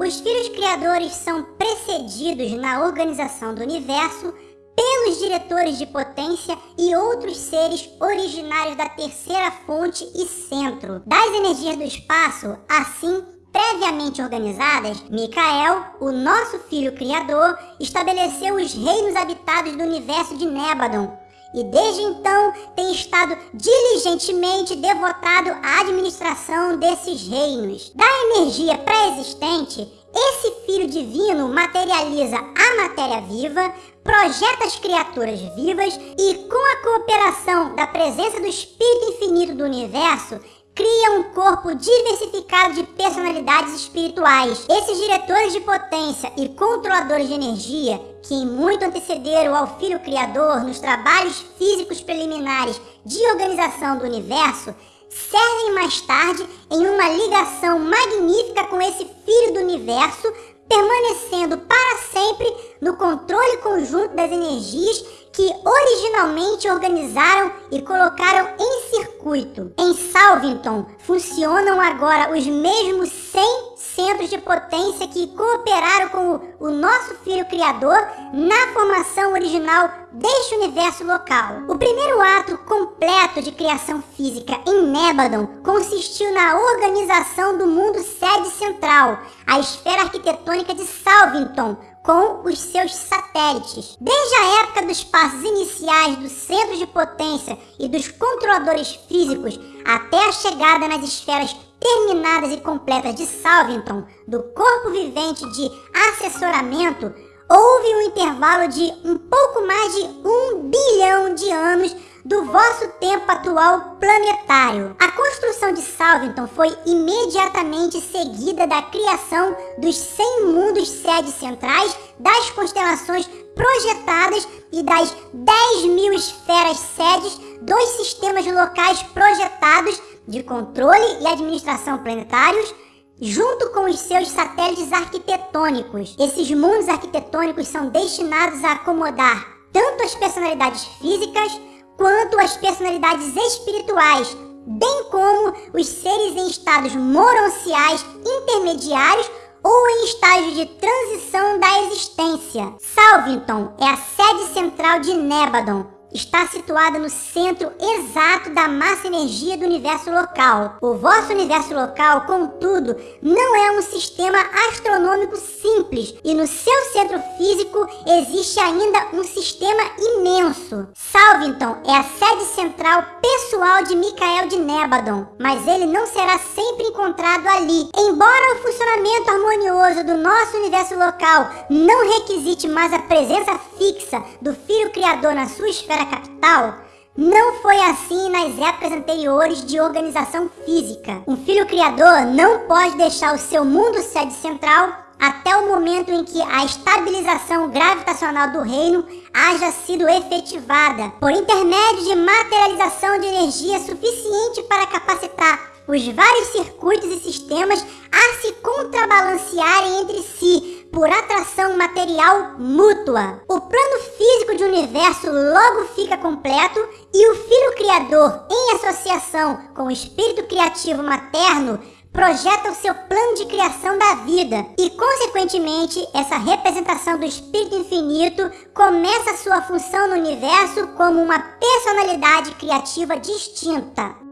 Os filhos criadores são precedidos na organização do universo pelos diretores de potência e outros seres originários da terceira fonte e centro. Das energias do espaço, assim previamente organizadas, Micael, o nosso filho criador, estabeleceu os reinos habitados do universo de Nebadon, e desde então tem estado diligentemente devotado à administração desses reinos. Da energia pré-existente, esse Filho Divino materializa a matéria viva, projeta as criaturas vivas e, com a cooperação da presença do Espírito Infinito do Universo, cria um corpo diversificado de personalidades espirituais. Esses diretores de potência e controladores de energia, que muito antecederam ao Filho Criador nos trabalhos físicos preliminares de organização do universo, servem mais tarde em uma ligação magnífica com esse Filho do Universo, permanecendo para sempre no controle conjunto das energias que originalmente organizaram e colocaram em circuito. Em Salvington funcionam agora os mesmos 100 centros de potência que cooperaram com o, nosso Filho Criador na formação original deste universo local. O primeiro ato completo de criação física em Nebadon consistiu na organização do mundo sede central, a esfera arquitetônica de Salvington, com os seus satélites. Desde a época dos passos iniciais do centro de potência e dos controladores físicos até a chegada nas esferas terminadas e completas de Salvington, do corpo vivente de assessoramento, houve um intervalo de um pouco mais de um bilhão de anos do vosso tempo atual planetário. A construção de Salvington foi imediatamente seguida da criação dos 100 mundos sedes centrais, das constelações projetadas e das 10 mil esferas sedes dos sistemas locais projetados de controle e administração planetários, junto com os seus satélites arquitetônicos. Esses mundos arquitetônicos são destinados a acomodar tanto as personalidades físicas quanto as personalidades espirituais, bem como os seres em estados moronciais intermediários ou em estágio de transição da existência. Salvington é a sede central de Nebadon, está situada no centro exato da massa-energia do universo local. O vosso universo local, contudo, não é um sistema astronômico simples e no seu centro físico existe ainda um sistema imenso. Salvington é a sede central pessoal de Micael de Nebadon, mas ele não será sempre encontrado ali. Embora o funcionamento harmonioso do nosso universo local não requisite mais a presença fixa do Filho Criador na sua esfera era capital, não foi assim nas épocas anteriores de organização física. Um filho criador não pode deixar o seu mundo sede central até o momento em que a estabilização gravitacional do reino haja sido efetivada, por intermédio de materialização de energia suficiente para capacitar os vários circuitos e sistemas a se contrabalancearem entre si, por atração material mútua. O plano físico de universo logo fica completo e o Filho Criador, em associação com o Espírito Criativo Materno, projeta o seu plano de criação da vida e, consequentemente, essa representação do Espírito Infinito começa sua função no universo como uma personalidade criativa distinta.